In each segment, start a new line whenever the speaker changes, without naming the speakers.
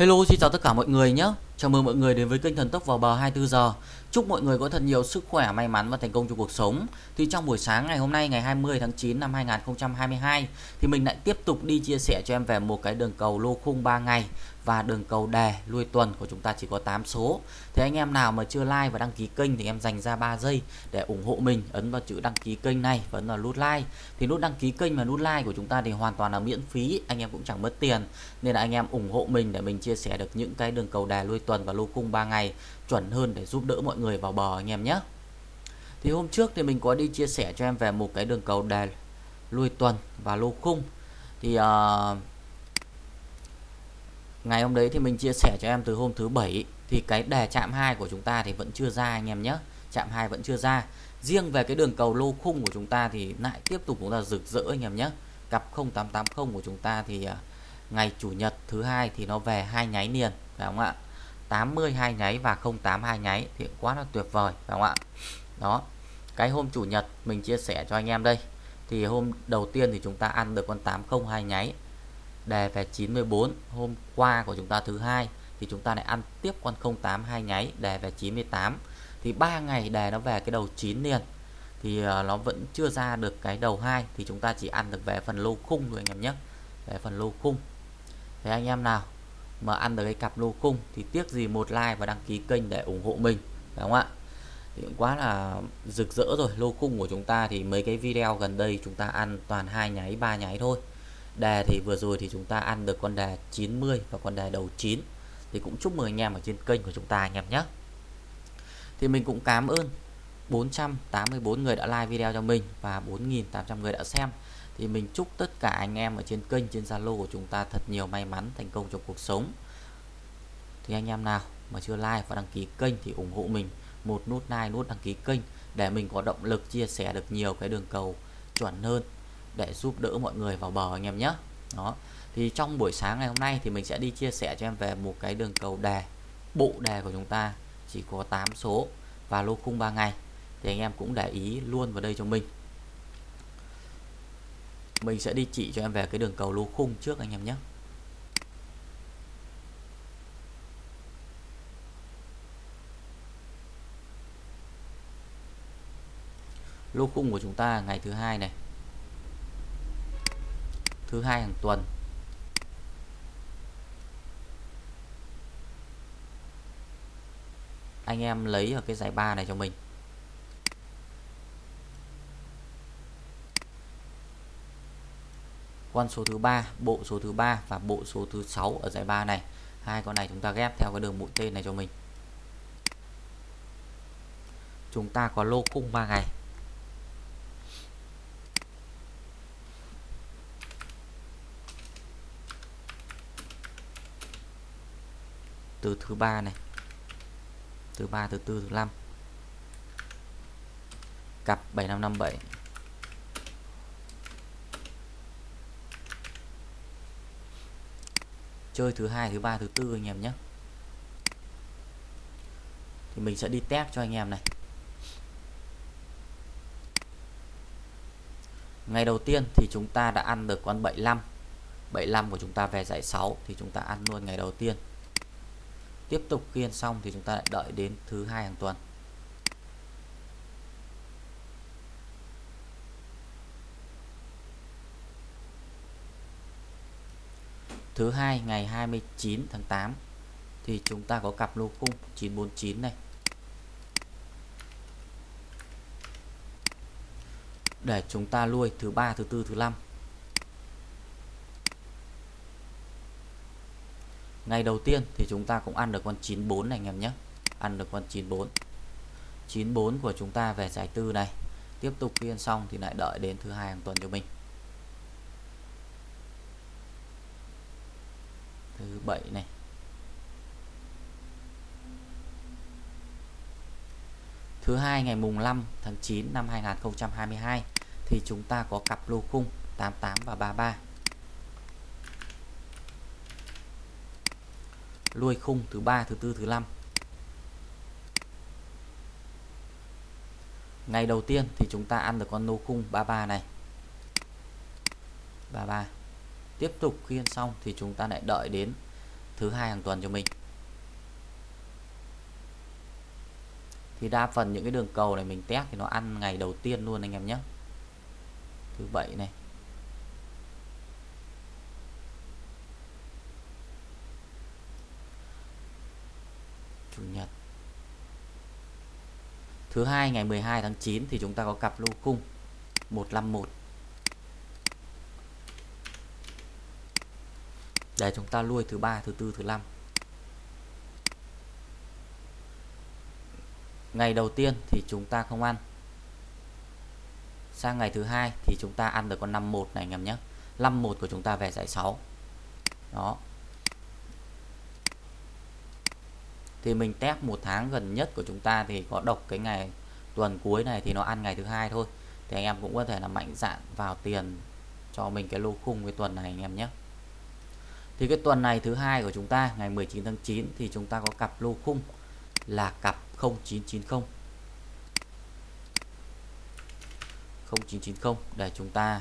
Hello xin chào tất cả mọi người nhé Chào mừng mọi người đến với kênh Thần Tốc vào bờ 24 giờ. Chúc mọi người có thật nhiều sức khỏe, may mắn và thành công trong cuộc sống. Thì trong buổi sáng ngày hôm nay ngày 20 tháng 9 năm 2022 Thì mình lại tiếp tục đi chia sẻ cho em về một cái đường cầu lô khung 3 ngày Và đường cầu đề lui tuần của chúng ta chỉ có 8 số. Thì anh em nào mà chưa like và đăng ký kênh thì em dành ra 3 giây để ủng hộ mình Ấn vào chữ đăng ký kênh này và ấn vào nút like. Thì nút đăng ký kênh và nút like của chúng ta thì hoàn toàn là miễn phí Anh em cũng chẳng mất tiền. Nên là anh em ủng hộ mình để mình chia sẻ được những cái đường cầu đề lui tuần tuần và lô cung 3 ngày chuẩn hơn để giúp đỡ mọi người vào bờ anh em nhé. Thì hôm trước thì mình có đi chia sẻ cho em về một cái đường cầu đề lui tuần và lô khung. Thì uh, ngày hôm đấy thì mình chia sẻ cho em từ hôm thứ bảy thì cái đề chạm 2 của chúng ta thì vẫn chưa ra anh em nhé. Chạm 2 vẫn chưa ra. Riêng về cái đường cầu lô khung của chúng ta thì lại tiếp tục chúng ta rực rỡ anh em nhé. Cặp 0880 của chúng ta thì uh, ngày chủ nhật thứ hai thì nó về hai nháy liền phải không ạ? 82 nháy và 08 nháy thì quá là tuyệt vời, phải không ạ? Đó, cái hôm chủ nhật mình chia sẻ cho anh em đây, thì hôm đầu tiên thì chúng ta ăn được con 802 nháy, đề về 94 hôm qua của chúng ta thứ hai thì chúng ta lại ăn tiếp con 082 nháy, đề về 98 thì ba ngày đề nó về cái đầu 9 liền, thì ờ, nó vẫn chưa ra được cái đầu hai thì chúng ta chỉ ăn được về phần lô khung thôi anh em nhé, về phần lô khung. Thế anh em nào mà ăn được cái cặp lô cung thì tiếc gì một like và đăng ký kênh để ủng hộ mình đúng không ạ? Thì cũng quá là rực rỡ rồi, lô cung của chúng ta thì mấy cái video gần đây chúng ta ăn toàn hai nháy, ba nháy thôi. Đề thì vừa rồi thì chúng ta ăn được con đề 90 và con đề đầu 9 thì cũng chúc mừng anh em ở trên kênh của chúng ta anh em nhé. Thì mình cũng cảm ơn 484 người đã like video cho mình và 4.800 người đã xem thì mình chúc tất cả anh em ở trên kênh, trên Zalo của chúng ta thật nhiều may mắn, thành công trong cuộc sống. Thì anh em nào mà chưa like và đăng ký kênh thì ủng hộ mình. Một nút like, nút đăng ký kênh để mình có động lực chia sẻ được nhiều cái đường cầu chuẩn hơn để giúp đỡ mọi người vào bờ anh em nhé. Đó. Thì trong buổi sáng ngày hôm nay thì mình sẽ đi chia sẻ cho em về một cái đường cầu đề bộ đề của chúng ta. Chỉ có 8 số và lô khung 3 ngày. Thì anh em cũng để ý luôn vào đây cho mình mình sẽ đi chỉ cho em về cái đường cầu lô khung trước anh em nhé. Lô khung của chúng ta ngày thứ hai này. Thứ hai hàng tuần. Anh em lấy ở cái giải ba này cho mình. Con số thứ ba, bộ số thứ ba và bộ số thứ sáu ở giải ba này. Hai con này chúng ta ghép theo cái đường mũi tên này cho mình. Chúng ta có lô khung 3 ngày. Từ thứ ba này, thứ ba, thứ tư, thứ năm. Cặp 7557 chơi thứ hai, thứ ba, thứ tư anh em nhé. Thì mình sẽ đi test cho anh em này. Ngày đầu tiên thì chúng ta đã ăn được con 75 75 của chúng ta về giải 6 thì chúng ta ăn luôn ngày đầu tiên. Tiếp tục khiên xong thì chúng ta lại đợi đến thứ hai hàng tuần. Thứ hai, ngày 29 tháng 8 thì chúng ta có cặp lô cung 949 này. Để chúng ta nuôi thứ ba, thứ tư, thứ năm. Ngày đầu tiên thì chúng ta cũng ăn được con 94 này anh em nhé. Ăn được con 94 94 của chúng ta về giải tư này. Tiếp tục phiên xong thì lại đợi đến thứ hai hàng tuần cho mình. Thứ bảy này. Thứ hai, ngày mùng 5 tháng 9 năm 2022 thì chúng ta có cặp lô khung 88 và 33 lui khung thứ ba, thứ tư, thứ năm. Ngày đầu tiên thì chúng ta ăn được con lô khung 33 này. 33 tiếp tục khiên xong thì chúng ta lại đợi đến thứ hai hàng tuần cho mình. Thì đa phần những cái đường cầu này mình test thì nó ăn ngày đầu tiên luôn anh em nhé. Thứ bảy này. Chủ nhật. Thứ hai ngày 12 tháng 9 thì chúng ta có cặp lô cung 151 để chúng ta lui thứ ba, thứ tư, thứ năm. Ngày đầu tiên thì chúng ta không ăn. Sang ngày thứ hai thì chúng ta ăn được con 51 này anh em nhé. 51 của chúng ta về giải 6 đó. Thì mình test một tháng gần nhất của chúng ta thì có độc cái ngày tuần cuối này thì nó ăn ngày thứ hai thôi. Thì anh em cũng có thể là mạnh dạn vào tiền cho mình cái lô khung cái tuần này anh em nhé thì cái tuần này thứ hai của chúng ta, ngày 19 tháng 9 thì chúng ta có cặp lô khung là cặp 0990 0990 để chúng ta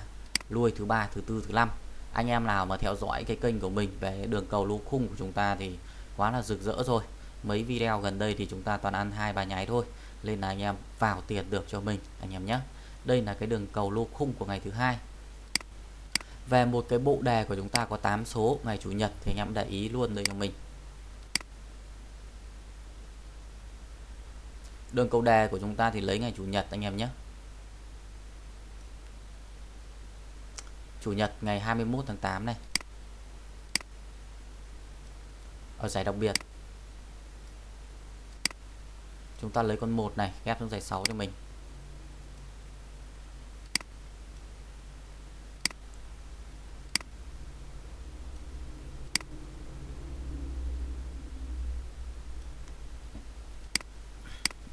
lui thứ ba, thứ tư, thứ năm. Anh em nào mà theo dõi cái kênh của mình về đường cầu lô khung của chúng ta thì quá là rực rỡ rồi. Mấy video gần đây thì chúng ta toàn ăn hai ba nháy thôi, nên là anh em vào tiền được cho mình, anh em nhé. Đây là cái đường cầu lô khung của ngày thứ hai về một cái bộ đề của chúng ta có 8 số, ngày chủ nhật thì anh em để ý luôn đây cho mình. Đường cầu đề của chúng ta thì lấy ngày chủ nhật anh em nhé. Chủ nhật ngày 21 tháng 8 này. Ở giải đặc biệt. Chúng ta lấy con 1 này, ghép xuống giải 6 cho mình.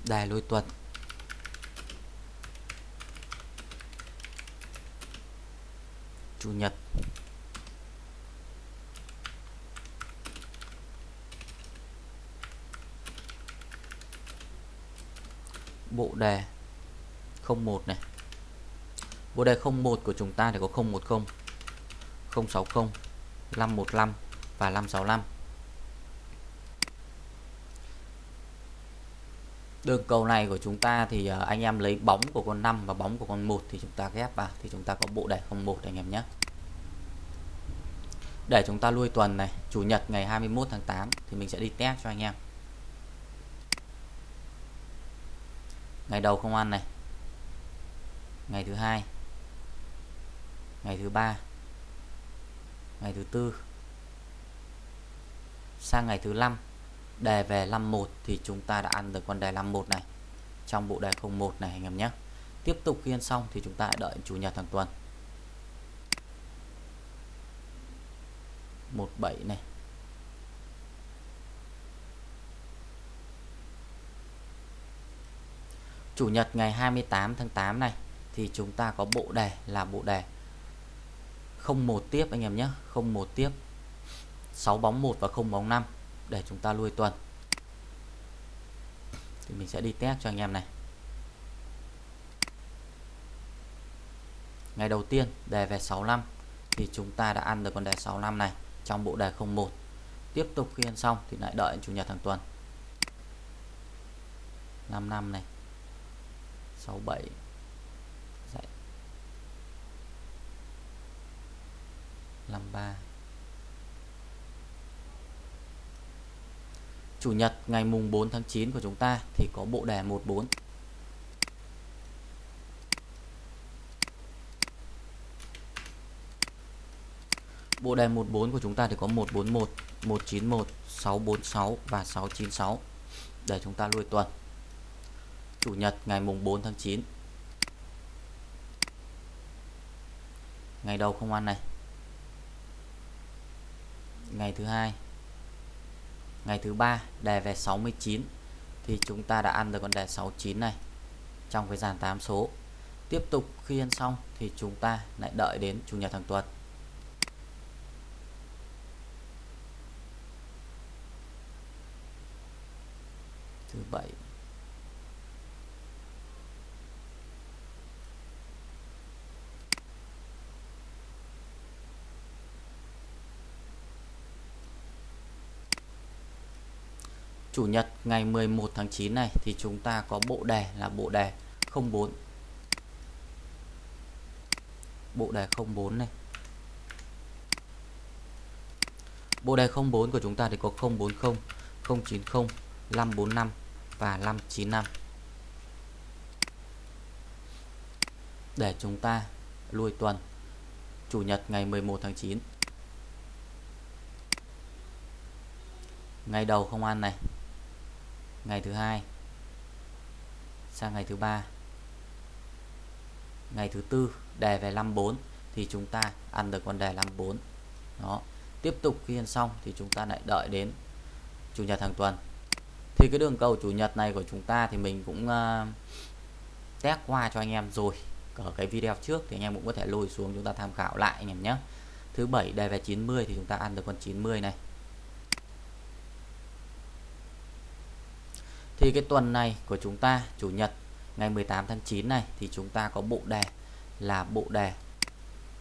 Đài lôi tuần. Chủ nhật. Bộ đề 01 này. Bộ đề 01 của chúng ta thì có 010 060 515 và 565 đường cầu này của chúng ta thì ờ, anh em lấy bóng của con 5 và bóng của con 1 thì chúng ta ghép vào. Thì chúng ta có bộ đề 01 anh em nhé. Để chúng ta lui tuần này, chủ nhật ngày 21 tháng 8 thì mình sẽ đi test cho anh em. Ngày đầu không ăn này. Ngày thứ hai. Ngày thứ ba. Ngày thứ tư. Sang ngày thứ năm đề về 51 thì chúng ta đã ăn được con đề 51 này. Trong bộ đề 01 này anh em nhé. Tiếp tục khi ăn xong thì chúng ta đợi chủ nhật hàng tuần. 17 này. Chủ nhật ngày 28 tháng 8 này thì chúng ta có bộ đề là bộ đề 01 tiếp anh em nhé. 01 tiếp. 6 bóng 1 và 0 bóng 5 để chúng ta lui tuần. Thì mình sẽ đi test cho anh em này. Ngày đầu tiên, đề về 65 thì chúng ta đã ăn được con đề 65 này trong bộ đề 01 tiếp tục khi ăn xong thì lại đợi chủ nhật hàng tuần. 5 năm này. 67 dạy. 53 Chủ nhật ngày mùng 4 tháng 9 của chúng ta thì có bộ đề 14 Bộ đề 14 của chúng ta thì có 141, 191, 646 và 696 để chúng ta lui tuần. Chủ nhật ngày mùng 4 tháng 9. Ngày đầu không ăn này. Ngày thứ hai. Ngày thứ ba, đề về 69 thì chúng ta đã ăn được con đề 69 này trong cái dàn 8 số. Tiếp tục khi ăn xong thì chúng ta lại đợi đến chủ nhật hàng tuần. thứ bảy Chủ nhật ngày 11 tháng 9 này thì chúng ta có bộ đề là bộ đề 04 bộ đề 04 này. Bộ đề 04 của chúng ta thì có 040 090 545 và 595 để chúng ta lui tuần, Chủ nhật ngày 11 tháng 9 ngày đầu không ăn này ngày thứ hai. Sang ngày thứ ba. Ngày thứ tư đề về 54 thì chúng ta ăn được con đề 54 đó. Tiếp tục khi ăn xong thì chúng ta lại đợi đến chủ nhật hàng tuần. Thì cái đường cầu chủ nhật này của chúng ta thì mình cũng uh, test qua cho anh em rồi. Ở cái video trước thì anh em cũng có thể lùi xuống chúng ta tham khảo lại anh em nhé. Thứ bảy đề về 90 thì chúng ta ăn được con 90 này. Thì cái tuần này của chúng ta, chủ nhật, ngày 18 tháng 9 này, thì chúng ta có bộ đề là bộ đề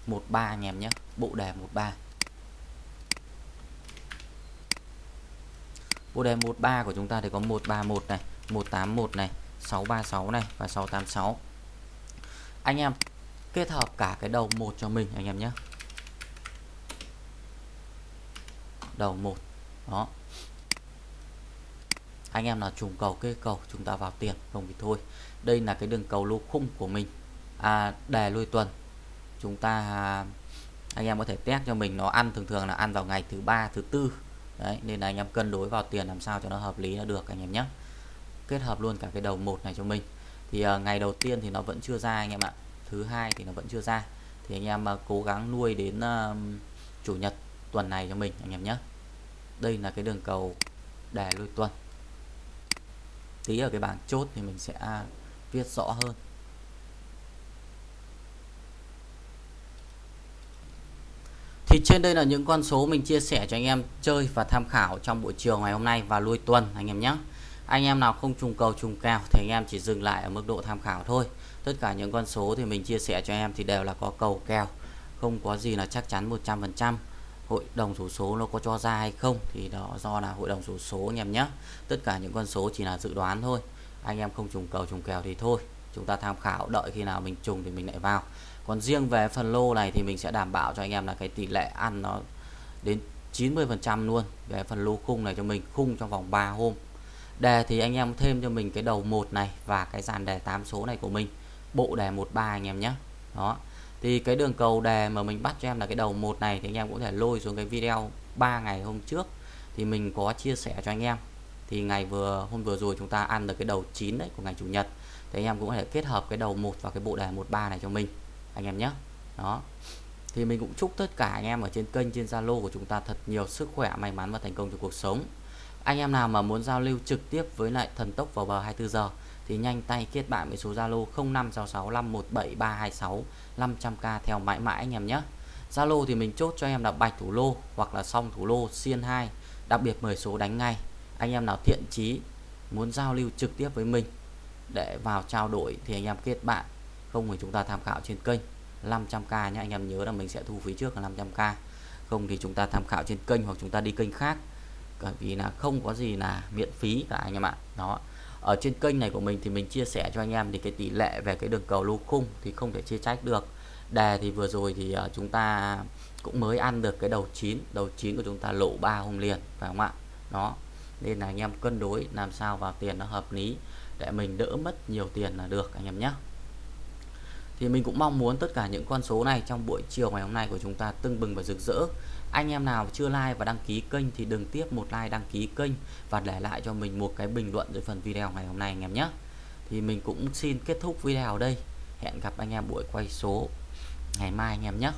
13 anh em nhé. Bộ đề 13 bộ đề 13 của chúng ta thì có 131 này 181 này 636 này và 686 anh em, kết hợp cả cái đầu một cho mình, anh em nhé. Đầu một, đó anh em nào trùng cầu kê cầu chúng ta vào tiền không thì thôi. Đây là cái đường cầu lô khung của mình. À, đề lui tuần. Chúng ta à, anh em có thể test cho mình nó ăn thường thường là ăn vào ngày thứ ba thứ tư. Đấy nên là anh em cân đối vào tiền làm sao cho nó hợp lý là được anh em nhé. Kết hợp luôn cả cái đầu một này cho mình. Thì à, ngày đầu tiên thì nó vẫn chưa ra anh em ạ. Thứ hai thì nó vẫn chưa ra. Thì anh em à, cố gắng nuôi đến à, chủ nhật tuần này cho mình anh em nhé. Đây là cái đường cầu đề lui tuần tí ở cái bảng chốt thì mình sẽ viết rõ hơn Thì trên đây là những con số mình chia sẻ cho anh em chơi và tham khảo trong buổi chiều ngày hôm nay và lui tuần anh em nhé. Anh em nào không trùng cầu trùng kèo thì anh em chỉ dừng lại ở mức độ tham khảo thôi. Tất cả những con số thì mình chia sẻ cho em thì đều là có cầu kèo, không có gì là chắc chắn 100%. Hội đồng số số nó có cho ra hay không thì đó do là hội đồng số số anh em nhé. Tất cả những con số chỉ là dự đoán thôi. Anh em không trùng cầu, trùng kèo thì thôi. Chúng ta tham khảo, đợi khi nào mình trùng thì mình lại vào còn riêng về phần lô này thì mình sẽ đảm bảo cho anh em là cái tỷ lệ ăn nó đến 90% luôn về phần lô khung này cho mình, khung trong vòng 3 hôm đề thì anh em thêm cho mình cái đầu một này và cái dàn đề 8 số này của mình bộ đề 13 anh em nhé đó thì cái đường cầu đề mà mình bắt cho em là cái đầu một này thì anh em cũng thể lôi xuống cái video 3 ngày hôm trước. Thì mình có chia sẻ cho anh em. Thì ngày vừa, hôm vừa rồi chúng ta ăn được cái đầu 9 đấy của ngày chủ nhật. Thì anh em cũng có thể kết hợp cái đầu một và cái bộ đề 13 này cho mình, anh em nhé. Đó. Thì mình cũng chúc tất cả anh em ở trên kênh, trên Zalo của chúng ta thật nhiều sức khỏe, may mắn và thành công trong cuộc sống. Anh em nào mà muốn giao lưu trực tiếp với lại thần tốc vào bờ 24 giờ thì nhanh tay kết bạn với số Zalo 0566517326 500k theo mãi mãi anh em nhé. Zalo thì mình chốt cho em là bạch thủ lô hoặc là song thủ lô, xiên 2 đặc biệt 10 số đánh ngay. Anh em nào thiện chí, muốn giao lưu trực tiếp với mình để vào trao đổi thì anh em kết bạn. Không thì chúng ta tham khảo trên kênh. 500k nhé anh em nhớ là mình sẽ thu phí trước là 500k không thì chúng ta tham khảo trên kênh hoặc chúng ta đi kênh khác. Bởi vì là không có gì là miễn phí cả anh em ạ. Đó ở trên kênh này của mình thì mình chia sẻ cho anh em thì cái tỷ lệ về cái đường cầu lô khung thì không thể chia trách được. Đề thì vừa rồi thì ờ, chúng ta cũng mới ăn được cái đầu chín đầu chín của chúng ta lộ 3 hôm liền, phải không ạ? Nó nên là anh em cân đối làm sao vào tiền nó hợp lý để mình đỡ mất nhiều tiền là được, anh em nhé thì mình cũng mong muốn tất cả những con số này trong buổi chiều ngày hôm nay của chúng ta tưng bừng và rực rỡ. Anh em nào chưa like và đăng ký kênh thì đừng tiếp một like đăng ký kênh và để lại cho mình một cái bình luận dưới phần video ngày hôm nay anh em nhé. Thì mình cũng xin kết thúc video ở đây. Hẹn gặp anh em buổi quay số ngày mai anh em nhé.